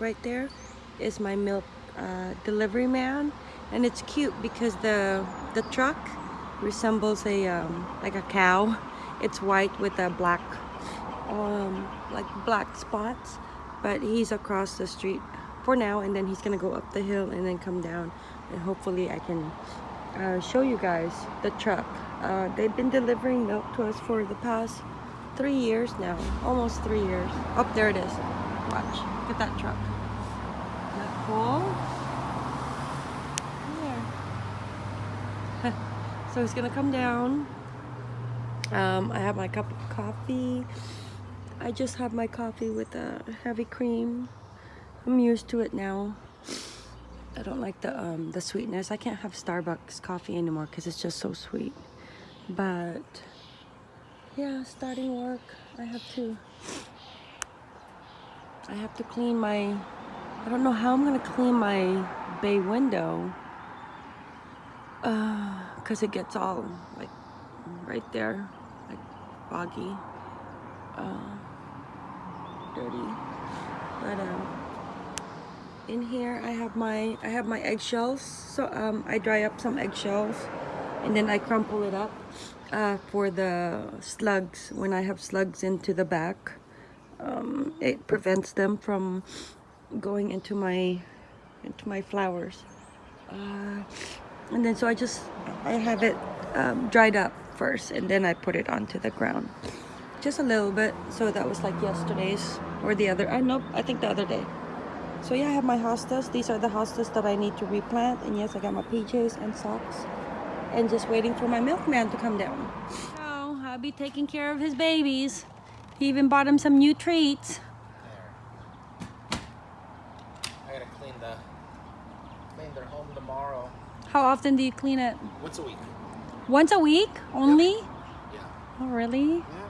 right there is my milk uh, delivery man. And it's cute because the the truck resembles a um, like a cow. It's white with a black um, like black spots. But he's across the street for now and then he's gonna go up the hill and then come down. And hopefully I can uh, show you guys the truck. Uh, they've been delivering milk to us for the past three years now almost three years. Up oh, there it is watch look at that truck. Isn't that cool so he's gonna come down. Um, I have my cup of coffee. I just have my coffee with a heavy cream. I'm used to it now. I don't like the um, the sweetness. I can't have Starbucks coffee anymore because it's just so sweet. But yeah starting work I have to I have to clean my I don't know how I'm gonna clean my bay window because uh, it gets all like right there like foggy uh, dirty. But um in here I have my I have my eggshells. So um, I dry up some eggshells and then I crumple it up uh, for the slugs when I have slugs into the back um, it prevents them from going into my into my flowers. Uh, and then so I just I have it um, dried up first and then I put it onto the ground. Just a little bit. So that was like yesterday's or the other I know I think the other day. So yeah I have my hostas. These are the hostas that I need to replant. And yes I got my PJs and socks. And just waiting for my milkman to come down. So I'll be taking care of his babies he even bought him some new treats I gotta clean the clean their home tomorrow how often do you clean it? Once a week. Once a week only? Yep. Yeah. Oh, really? Yeah.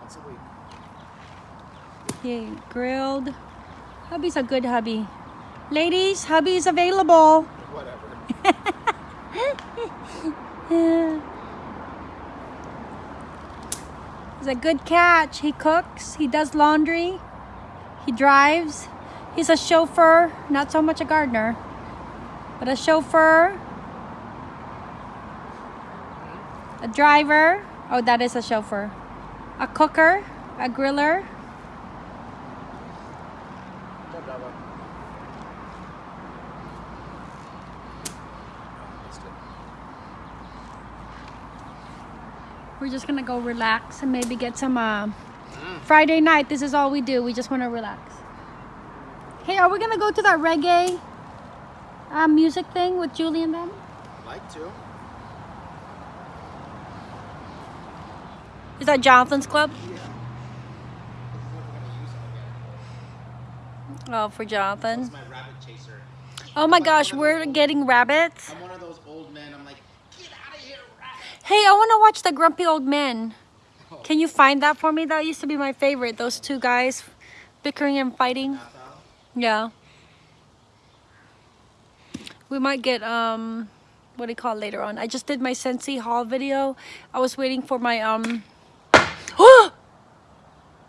Once a week. Okay, grilled. Hubby's a good hubby. Ladies, hubby's available. Whatever. He's a good catch. He cooks, he does laundry, he drives. He's a chauffeur, not so much a gardener. But a chauffeur, a driver, oh that is a chauffeur, a cooker, a griller. We're just gonna go relax and maybe get some uh. Friday night. This is all we do. We just want to relax. Hey, are we gonna go to that reggae uh, music thing with Julie and them? like to. Is that Jonathan's club? Yeah. Oh, for Jonathan. my rabbit chaser. Oh my gosh, we're getting rabbits. I'm one of those old men. I'm like, get out of here, rabbit. Hey, I want to watch the Grumpy Old Men. Oh. Can you find that for me? That used to be my favorite. Those two guys bickering and fighting. Yeah we might get um what do you call it later on i just did my Scentsy haul video i was waiting for my um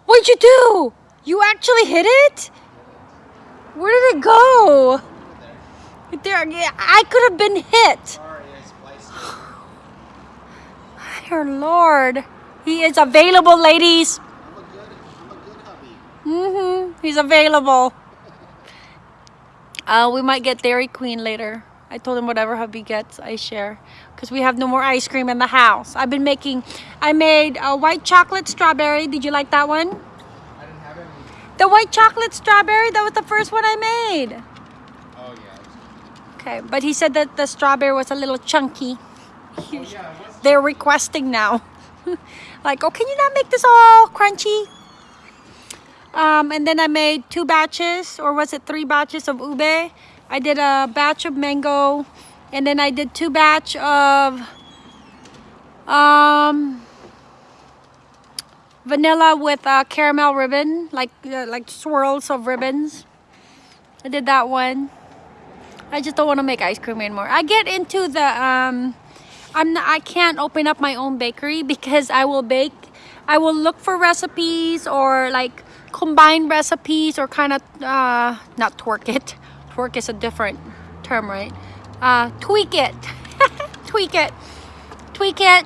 what'd you do you actually hit it where did it go there i could have been hit dear lord he is available ladies mm-hmm he's available uh, we might get Dairy Queen later. I told him whatever hubby gets, I share. Because we have no more ice cream in the house. I've been making, I made a white chocolate strawberry. Did you like that one? I didn't have any. The white chocolate strawberry, that was the first one I made. Oh, yeah. Okay, but he said that the strawberry was a little chunky. Oh, yeah, They're requesting now. like, oh, can you not make this all crunchy? Um, and then I made two batches, or was it three batches of ube? I did a batch of mango, and then I did two batch of um, vanilla with a caramel ribbon, like uh, like swirls of ribbons. I did that one. I just don't want to make ice cream anymore. I get into the um, I'm not, I can't open up my own bakery because I will bake I will look for recipes or like combine recipes or kind of uh, not twerk it. Twerk is a different term, right? Uh, tweak it, tweak it, tweak it,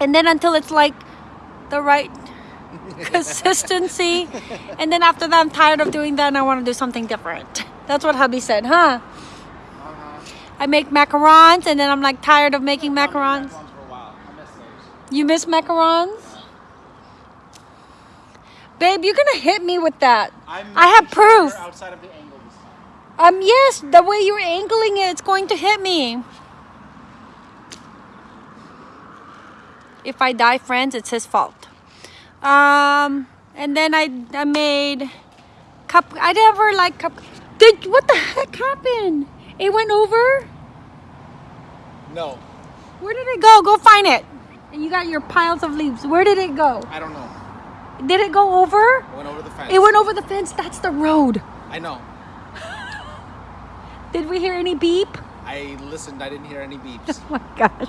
and then until it's like the right consistency. And then after that, I'm tired of doing that and I want to do something different. That's what hubby said, huh? I make macarons and then I'm like tired of making macarons. Macarons for a while. I miss. You miss macarons? Babe, you're gonna hit me with that. I'm I have sure proof. Outside of the angles. Um, yes, the way you're angling it, it's going to hit me. If I die, friends, it's his fault. Um, and then I, I made cup. I never like cup. Did what the heck happened? It went over. No, Where did it go? Go find it. And you got your piles of leaves. Where did it go? I don't know. Did it go over? It went over the fence. It went over the fence. That's the road. I know. Did we hear any beep? I listened. I didn't hear any beeps. Oh my gosh.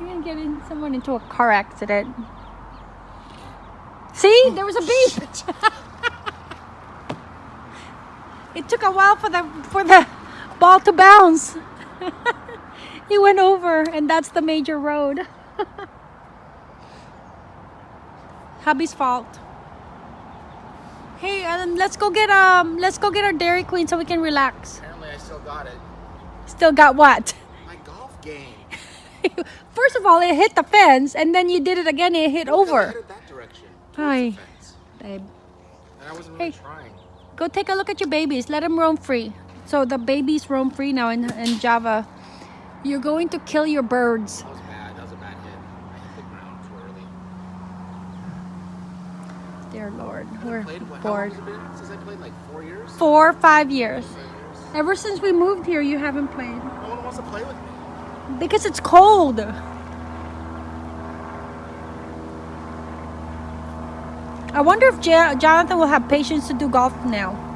You're gonna get in, someone into a car accident. See? There was a beep. it took a while for the for the ball to bounce. he went over and that's the major road. Hubby's fault. Hey, um, let's go get um let's go get our Dairy Queen so we can relax. Apparently, I still got it. Still got what? My golf game. First of all, it hit the fence, and then you did it again. It hit Look, I over. headed that direction. Hi. the fence. Babe, And I wasn't really Hey. trying. go take a look at your babies. Let them roam free. So the babies roam free now in, in Java. You're going to kill your birds. That was bad. That was a bad hit. Hit the ground too. Dear Lord, we're played, what, bored. has it been since I played? Like four years? Four or five years. Five years? Ever since we moved here, you haven't played No one wants to play with me. because it's cold. I wonder if Jonathan will have patience to do golf now.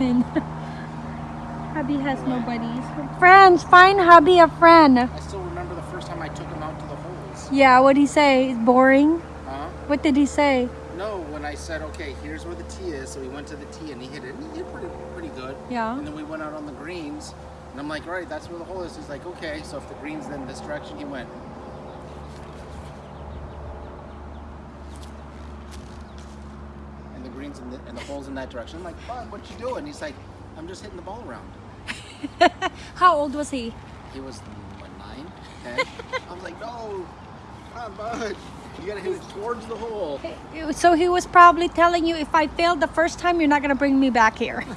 And hubby has no buddies. Friends, find hubby a friend. I still remember the first time I took him out to the holes. Yeah, what'd he say? It's boring. Huh? What did he say? No, when I said, okay, here's where the tee is, so we went to the tee and he hit it. And he hit it pretty, pretty good. Yeah. And then we went out on the greens, and I'm like, all right, that's where the hole is. He's like, okay, so if the green's then this direction, he went. And the green's in the, and the hole's in that direction. I'm like, bud, what you doing? He's like, I'm just hitting the ball around. How old was he? He was what nine, ten. I was like, no, come on, bud, you gotta hit it towards the hole. So he was probably telling you, if I failed the first time, you're not gonna bring me back here.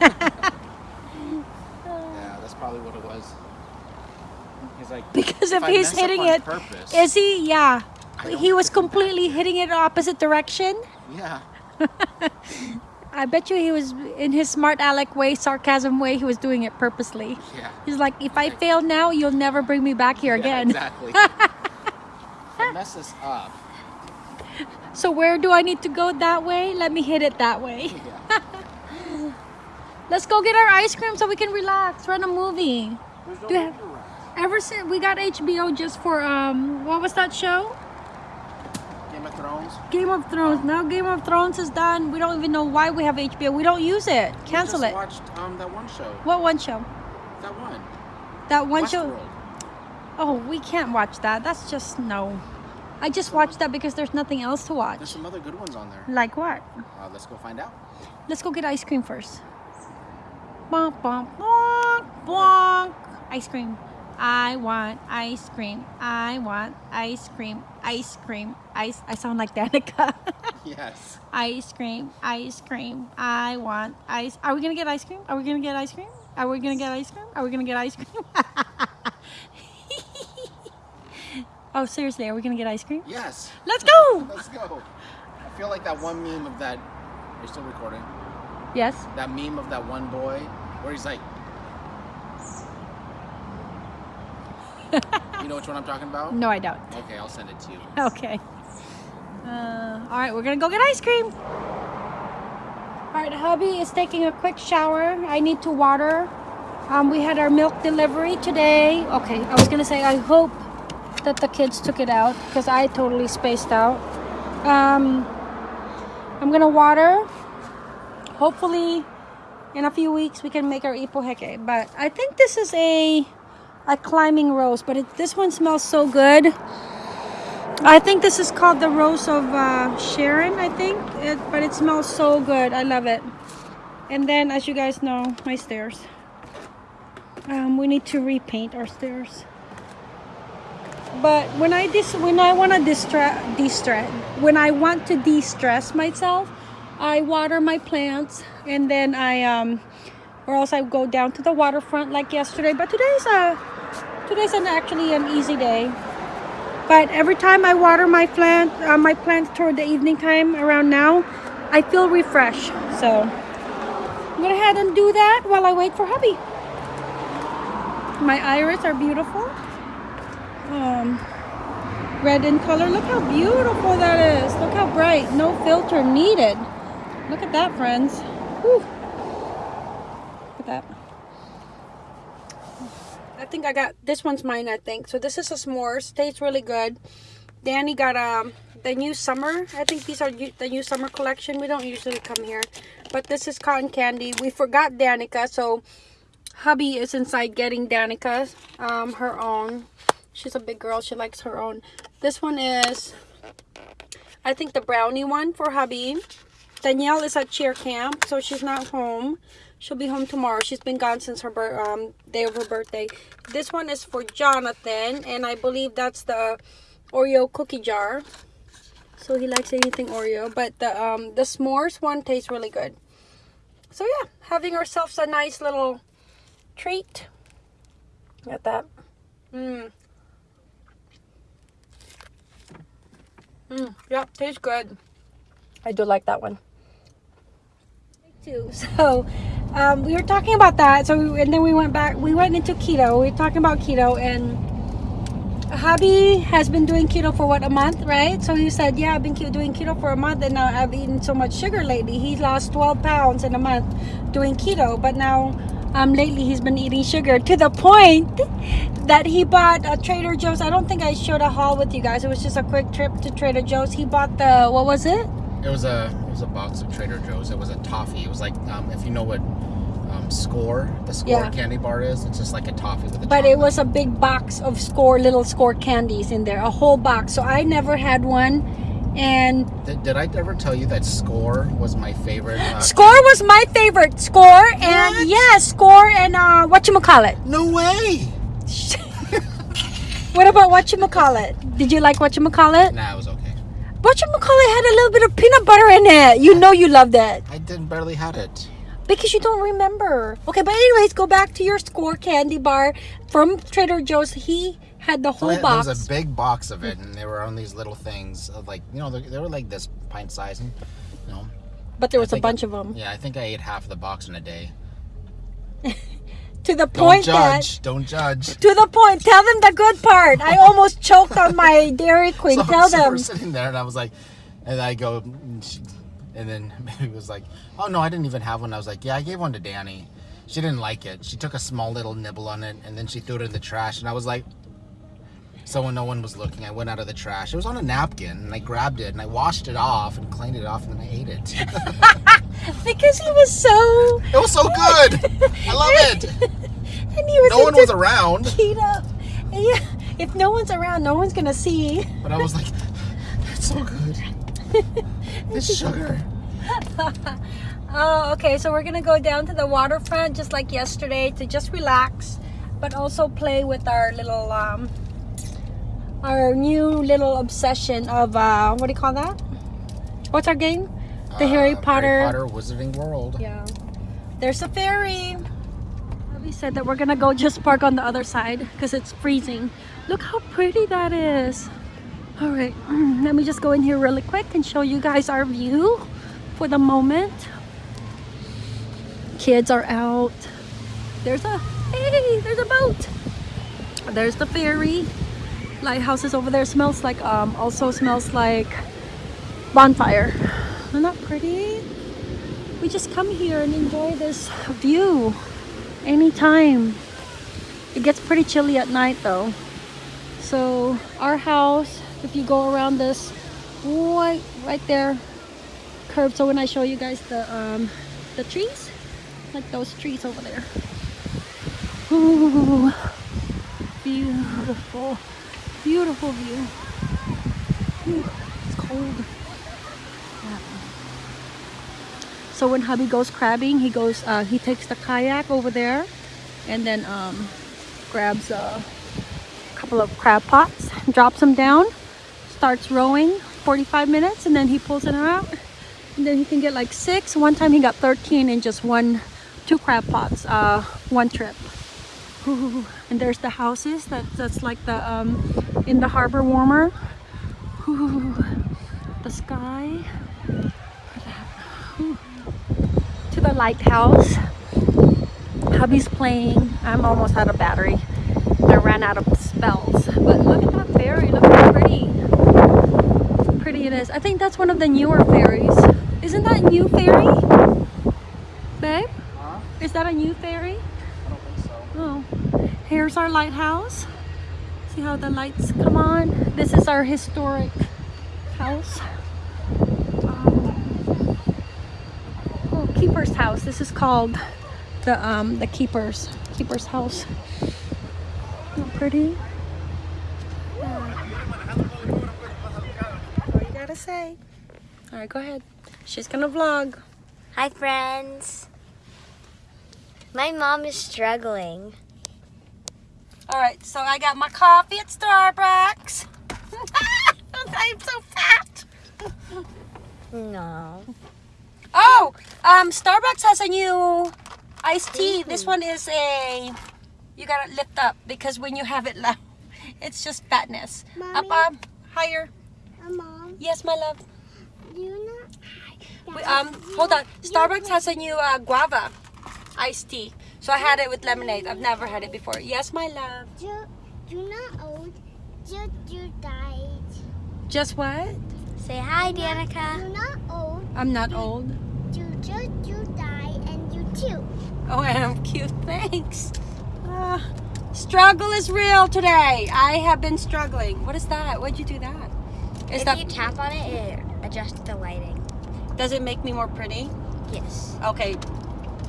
Yeah, that's probably what it was. He's like, because if I he's hitting it, purpose, is he? Yeah. He was completely hitting it opposite direction. yeah, I bet you he was in his smart aleck way, sarcasm way. He was doing it purposely. yeah. He's like, if I fail now, you'll never bring me back here Yeah, again. exactly. Mess this up. So where do I need to go that way? Let me hit it that way. Yeah. Let's go get our ice cream so we can relax, run a movie. No Do you have- Ever since we got HBO just for um what was that show? Game of Thrones. Game of Thrones. Now Game of Thrones is done. We don't even know why we have HBO. We don't use it. Cancel it. watched um, that one show. What one show? That one. That one show? Westworld. Oh, we can't watch that. That's just no. I just watched that because there's nothing else to There's watch. some other good ones on there. Like what? Uh, let's go find out. Let's go get ice cream first. Bonk, bonk, bonk, bonk. Ice cream. I want ice cream. I want ice cream. Ice cream. Ice. I sound like Danica. Yes. ice cream. Ice cream. I want ice. Are we gonna get ice cream? Are we gonna get ice cream? Are we gonna get ice cream? Are we gonna get ice cream? oh, seriously, are we gonna get ice cream? Yes. Let's go. Let's go. I feel like that one meme of that. You're still recording? Yes. That meme of that one boy where he's like. You know which one I'm talking about? No, I don't. Okay, I'll send it to you. Okay. Uh, all right, we're gonna go get ice cream. All right, hubby is taking a quick shower. I need to water. Um, we had our milk delivery today. Okay, I was gonna say I hope that the kids took it out because I totally spaced out. Um, I'm gonna water. Hopefully, in a few weeks we can make our ipoheke. But I think this is a a climbing rose, but it, this one smells so good. I think this is called the rose of uh, Sharon. I think, it, but it smells so good. I love it. And then, as you guys know, my stairs. Um, we need to repaint our stairs. But when I dis when I want to distress distress when I want to de-stress myself, I water my plants and then I um or else I go down to the waterfront like yesterday. But today's a today's an actually an easy day. But every time I water my plant uh, my plants toward the evening time around now, I feel refreshed. So I'm gonna head and do that while I wait for hubby. My iris are beautiful. Um, red in color. Look how beautiful that is. Look how bright. No filter needed. Look at that, friends. Whew. Look at that. I think I got this one's mine. I think so. This is a s'mores. Tastes really good. Danny got um the new summer. I think these are the new summer collection. We don't usually come here, but this is cotton candy. We forgot Danica, so hubby is inside getting Danica um her own. She's a big girl. She likes her own. This one is, I think, the brownie one for hubby. Danielle is at cheer camp, so she's not home. She'll be home tomorrow. She's been gone since her um, day of her birthday. This one is for Jonathan, and I believe that's the Oreo cookie jar. So he likes anything Oreo, but the um, the s'mores one tastes really good. So yeah, having ourselves a nice little treat. Got that. Mmm. Mm, yep, tastes good. I do like that one. Me Too. So, um, we were talking about that. So, and then we went back. We went into keto. We were talking about keto, and hubby has been doing keto for what a month, right? So he said, "Yeah, I've been doing keto for a month, and now I've eaten so much sugar lately. He lost 12 pounds in a month doing keto, but now." Um, lately he's been eating sugar to the point that he bought a Trader Joe's. I don't think I showed a haul with you guys. It was just a quick trip to Trader Joe's. He bought the what was it? It was a was a box of Trader Joe's. It was a toffee. It was like um, if you know what um, Skor the Skor Yeah. candy bar is, it's just like a toffee with a. But it was a big box of Skor little Skor candies in there, a whole box. So I never had one, and Did, did I ever tell you that Skor was my favorite? Uh, Skor was my favorite. Skor and yeah, Skor and uh, what you call it? No way. What about what you call it? Did you like what you call it? Nah, it was okay. Call it had a little bit of peanut butter in it. You know you loved it. I didn't barely had it. Because you don't remember. Okay, but anyways, go back to your Skor candy bar from Trader Joe's. He had the whole There box. was a big box of it, and they were on these little things of like you know they, they were like this pint size, and you know. but there was a bunch I- of them. Yeah, I think I ate half of the box in a day. To the Don't point that judge. Don't judge. to the point. Tell them the good part. I almost choked on my Dairy Queen. So, Tell so them. we're sitting there, and I was like, and I go, and then Mary was like, "Oh no, I didn't even have one." I was like, "Yeah, I gave one to Danny. She didn't like it. She took a small little nibble on it, and then she threw it in the trash." And I was like, so when no one was looking, I went out of the trash. It was on a napkin, and I grabbed it and I washed it off and cleaned it off, and then I ate it. Because he was so. it was so good. I love it. And he was No one was around, keto. Yeah. If no one's around, no one's gonna see. but I was like, that's so good. This sugar." Oh, okay. So we're gonna go down to the waterfront just like yesterday to just relax, but also play with our little um, our new little obsession of uh, what do you call that? What's our game? The Harry Uh, Potter. Harry Potter Wizarding World. Yeah. There's a ferry. We said that we're gonna go just park on the other side because it's freezing. Look how pretty that is. All right, let me just go in here really quick and show you guys our view for the moment. Kids are out. There's a, hey, there's a boat. There's the ferry. Lighthouse is over there. Smells like, um, also smells like bonfire. Isn't that pretty? we just come here and enjoy this view anytime. It gets pretty chilly at night though. So our house, if you go around this right right there curve. So when I show you guys the um the trees, like those trees over there. Ooh, beautiful, beautiful view. Ooh, it's cold. Yeah. So when hubby goes crabbing, he goes, uh, he takes the kayak over there, and then um, grabs a couple of crab pots, drops them down, starts rowing 45 minutes, and then he pulls it out, and then he can get like six. One time he got 13 in just one, two crab pots, uh, one trip. Ooh, and there's the houses that that's like the um in the harbor warmer Ooh, the sky Ooh. To the lighthouse. Hubby's playing. I'm almost out of battery. I ran out of spells. But look at that ferry look how pretty. Pretty it is. I think that's one of the newer ferries isn't that a new ferry babe? Huh? is that a new ferry I don't think so. Oh, here's our lighthouse. See how the lights come on? This is our historic house. Um, oh, keeper's house. This is called the um the keeper's keeper's house. Not pretty. What you gotta say? All right, go ahead. She's gonna vlog. Hi, friends. My mom is struggling. All right, so I got my coffee at Starbucks. I'm so fat. No. Oh, um, Starbucks has a new iced tea. This one is a, you gotta lift up because when you have it low, it's just fatness. Up, Mommy? up, higher. Mom, Yes, my love. you know. We, um, hold on. Starbucks has a new uh, guava iced tea. So I had it with lemonade. I've never had it before. Yes, my love. You, you not old. You, you died. Just what? Say hi, Danica. You're not old. I'm not old. You just you die and you too. Oh, and I'm cute. Thanks. Uh, struggle is real today. I have been struggling. What is that? Why'd you do that? Is if that you tap on it, it adjusts the lighting. does it make me more pretty? Yes. Okay,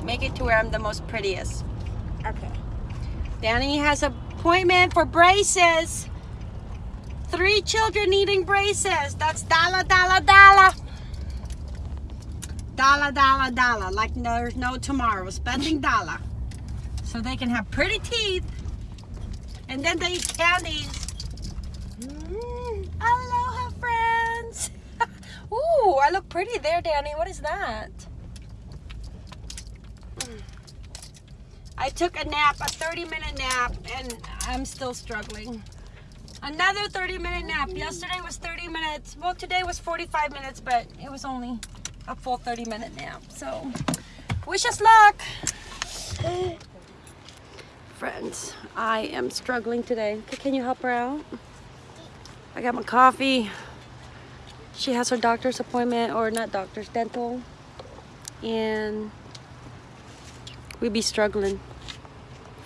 make it to where I'm the most prettiest. Okay. Danny has an appointment for braces. Three children needing braces. That's dollar, dollar, dollar. Dollar, dollar, dollar. Like there's no tomorrow. Spending dollar. So they can have pretty teeth. And then they eat candies. Mm, aloha, friends. Ooh, I look pretty there, Danny. What is that? I took a nap, a 30 minute nap, and I'm still struggling. Another 30 minute nap. Yesterday was 30 minutes. Well, today was 45 minutes, but it was only a full 30 minute nap. So, wish us luck. Friends, I am struggling today. Can you help her out? I got my coffee. She has her doctor's appointment, or not doctor's, dental. And we be struggling.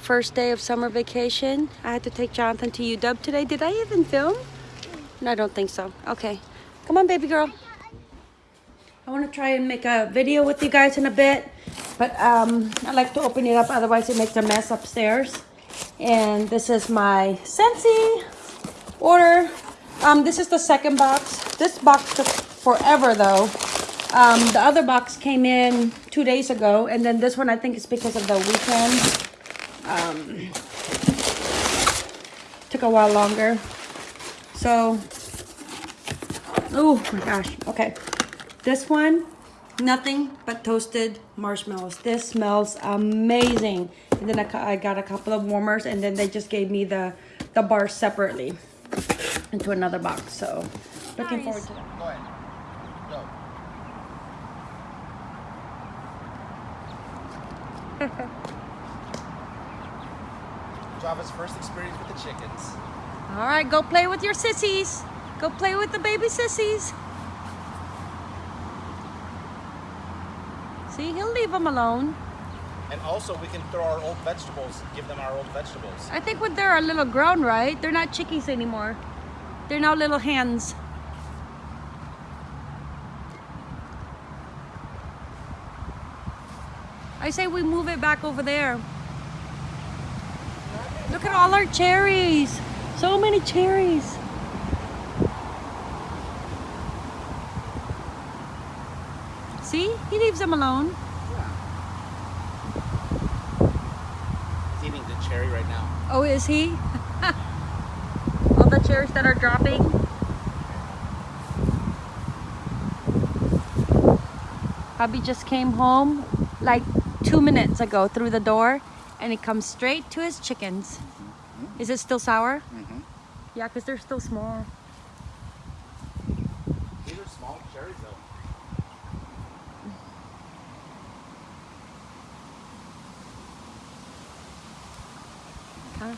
First day of summer vacation. I had to take Jonathan to UW today. Did I even film? No, I don't think so. Okay. Come on, baby girl. I want to try and make a video with you guys in a bit, but um, I like to open it up, otherwise it makes a mess upstairs. And this is my Scentsy order. Um, this is the second box. This box took forever though. Um, the other box came in two days ago, and then this one I think is because of the weekend. Um, took a while longer. So, oh my gosh. Okay, this one, nothing but toasted marshmallows. This smells amazing. And then I, I got a couple of warmers, and then they just gave me the the bar separately into another box. So, looking forward to that. Go ahead. Go. Java's first experience with the chickens. All right, go play with your sissies. Go play with the baby sissies. See, he'll leave them alone. And also, we can throw our old vegetables, give them our old vegetables. I think when they're a little grown, right? They're not chickies anymore. They're now little hens. I say we move it back over there. Look at all our cherries. So many cherries. See? He leaves them alone. Yeah. He's eating the cherry right now. Oh, is he? all the cherries that are dropping. Hubby just came home like two minutes ago through the door and he comes straight to his chickens. Is it still sour? Mhm. Yeah, because they're still small. These are small cherries, though.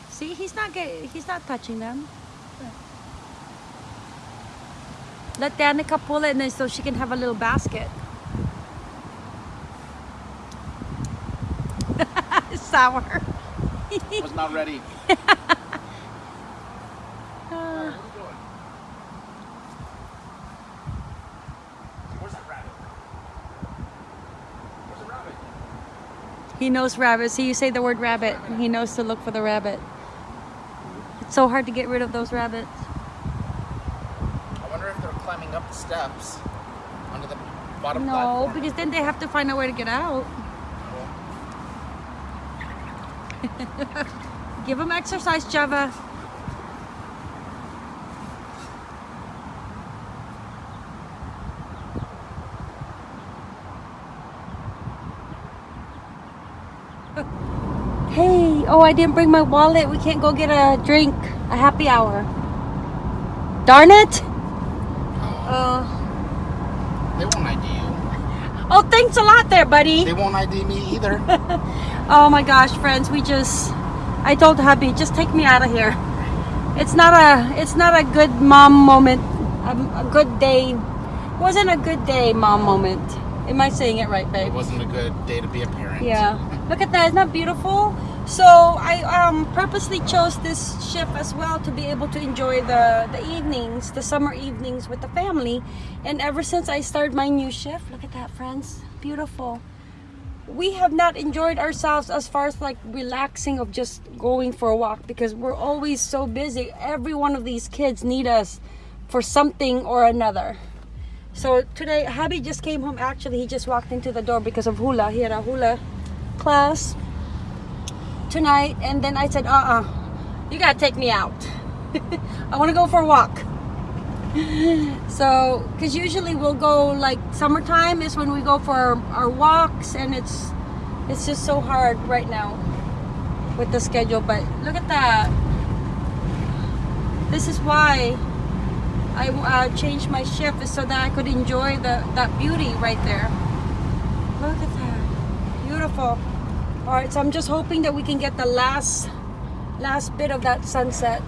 See, he's not get, he's not touching them. Let Danica pull it and then so she can have a little basket. Sour. Was not ready. Uh, Where's that rabbit? Where's the rabbit? He knows rabbits. See, you say the word rabbit, he knows to look for the rabbit. It's so hard to get rid of those rabbits. I wonder if they're climbing up the steps onto the bottom No, platform. because then they have to find a way to get out. Give them exercise, Java. Hey, oh, I didn't bring my wallet. We can't go get a drink, a happy hour. Darn it! Uh, They won't ID you. oh, thanks a lot there, buddy. They won't ID me either. Oh my gosh, friends, we just I told hubby, just take me out of here. It's not a it's not a good mom moment. A, a good day. Wasn't a good day mom moment. Am I saying it right, babe? it wasn't a good day to be a parent. Yeah. Look at that. Isn't that beautiful? So I um, purposely chose this shift as well to be able to enjoy the, the evenings, the summer evenings with the family. And ever since I started my new shift, look at that, friends. Beautiful. We have not enjoyed ourselves as far as like relaxing of just going for a walk because we're always so busy. Every one of these kids need us for something or another. So today, hubby just came home. Actually, he just walked into the door because of hula. He had a hula class tonight, and then I said, "Uh, uh you gotta take me out. I want to go for a walk." so, because usually we'll go like summertime is when we go for our, our walks, and it's it's just so hard right now with the schedule. But look at that. This is why I uh, changed my shift so that I could enjoy the that beauty right there. Look at that, beautiful. All right, so I'm just hoping that we can get the last last bit of that sunset.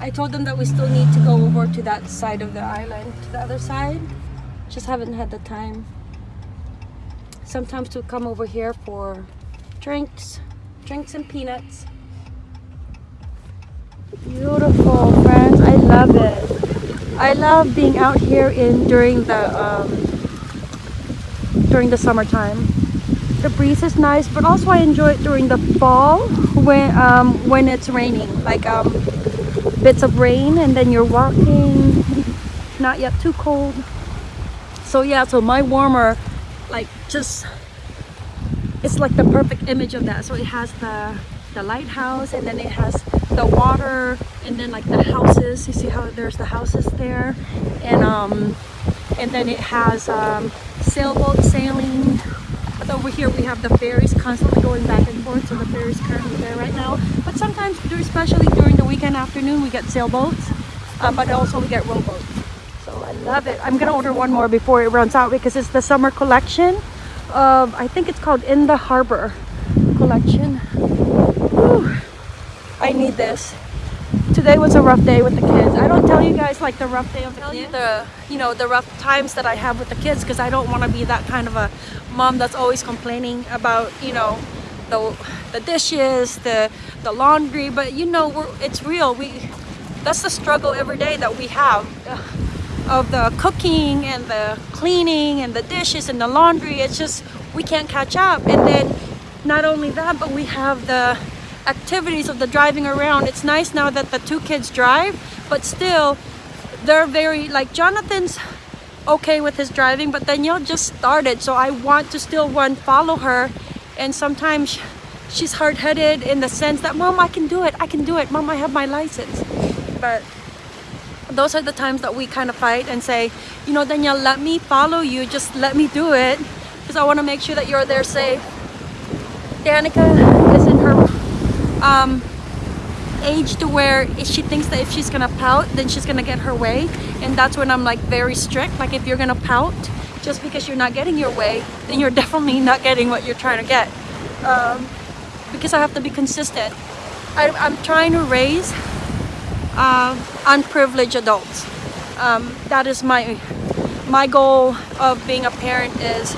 I told them that we still need to go over to that side of the island, to the other side. Just haven't had the time. Sometimes to come over here for drinks, drinks and peanuts. Beautiful, friends. I love it. I love being out here in during the um, during the summertime. The breeze is nice, but also I enjoy it during the fall when um, when it's raining, like um, bits of rain, and then you're walking, not yet too cold. So yeah, so my warmer, like just it's like the perfect image of that. So it has the the lighthouse, and then it has the water, and then like the houses. You see how there's the houses there, and um, and then it has um, sailboat sailing. But over here we have the ferries constantly going back and forth. So the ferry's currently there right now. But sometimes, especially during the weekend afternoon, we get sailboats, uh, but also we get rowboats. So I love it. I'm gonna order one more before it runs out because it's the summer collection of I think it's called In the Harbor collection. Whew. I need this today was a rough day with the kids. I don't tell you guys like the rough day of the kids. The you know the rough times that I have with the kids because I don't want to be that kind of a mom that's always complaining about you know the the dishes, the the laundry. But you know we're, it's real. We that's the struggle every day that we have of the cooking and the cleaning and the dishes and the laundry. It's just we can't catch up. And then not only that, but we have the activities of the driving around. It's nice now that the two kids drive, but still they're very like Jonathan's okay with his driving, but Danielle just started, so I want to still one follow her. And sometimes she's hard-headed in the sense that, Mom, I can do it. I can do it. Mom, I have my license. But those are the times that we kind of fight and say, you know, Danielle, let me follow you. Just let me do it because I want to make sure that you're there safe. Danica is in her um, age to where if she thinks that if she's gonna pout then she's gonna get her way. And that's when I'm like very strict. Like if you're gonna pout just because you're not getting your way then you're definitely not getting what you're trying to get. Um, because I have to be consistent. I, I'm trying to raise uh, unprivileged adults. Um, that is my my goal of being a parent is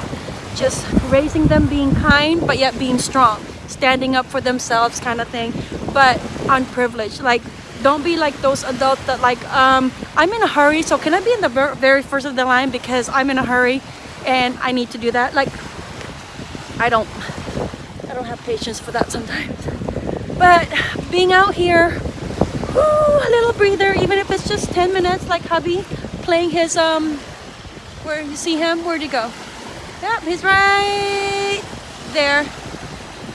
just raising them being kind but yet being strong standing up for themselves kind of thing but unprivileged. Like don't be like those adults that like um i'm in a hurry so can i be in the ver- very first of the line because i'm in a hurry and i need to do that? Like i don't i don't have patience for that sometimes. But being out here whew, a little breather even if it's just 10 minutes like hubby playing his um where you see him? Where'd he go? Yep he's right there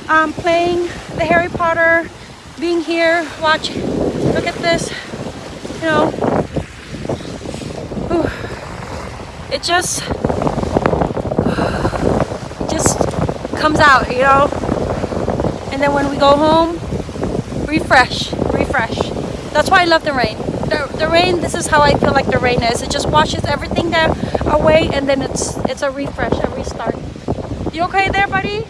um, playing the Harry Potter, being here, watch, look at this, you know, it just, just comes out, you know, and then when we go home, refresh, refresh. That's why I love the rain. The, the rain, this is how I feel like the rain is. It just washes everything away and then it's it's a refresh, a restart. You okay there, buddy?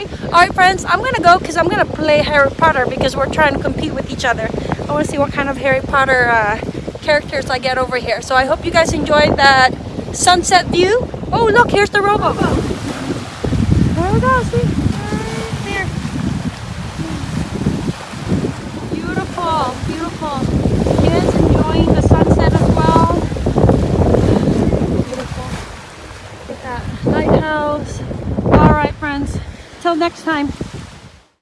Okay? All right, friends, I'm gonna go because I'm gonna play Harry Potter because we're trying to compete with each other. I want to see what kind of Harry Potter uh, characters I get over here. So I hope you guys enjoyed that sunset view. Oh, look, here's the rowboat. There we go. See, right there. Beautiful, beautiful. Kids enjoying the sunset as well. Beautiful. Look at that lighthouse. All right, friends. Till next time.